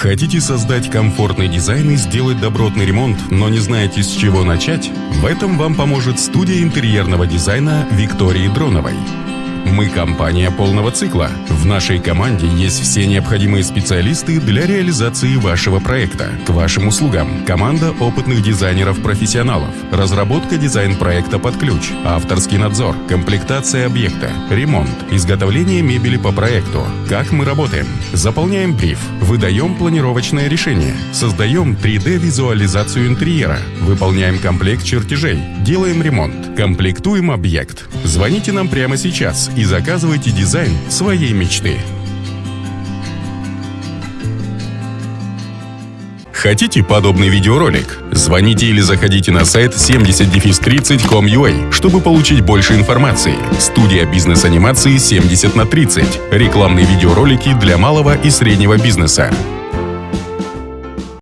Хотите создать комфортный дизайн и сделать добротный ремонт, но не знаете, с чего начать? В этом вам поможет студия интерьерного дизайна Виктории Дроновой. Мы компания полного цикла. В нашей команде есть все необходимые специалисты для реализации вашего проекта. К вашим услугам. Команда опытных дизайнеров-профессионалов, разработка дизайн-проекта под ключ, авторский надзор, комплектация объекта, ремонт, изготовление мебели по проекту. Как мы работаем? Заполняем бриф, выдаем планировочное решение, создаем 3D-визуализацию интерьера, выполняем комплект чертежей, делаем ремонт, комплектуем объект. Звоните нам прямо сейчас и заказывайте дизайн своей мечты. Хотите подобный видеоролик? Звоните или заходите на сайт 70-30.com.ua, чтобы получить больше информации. Студия бизнес-анимации 70 на 30. Рекламные видеоролики для малого и среднего бизнеса.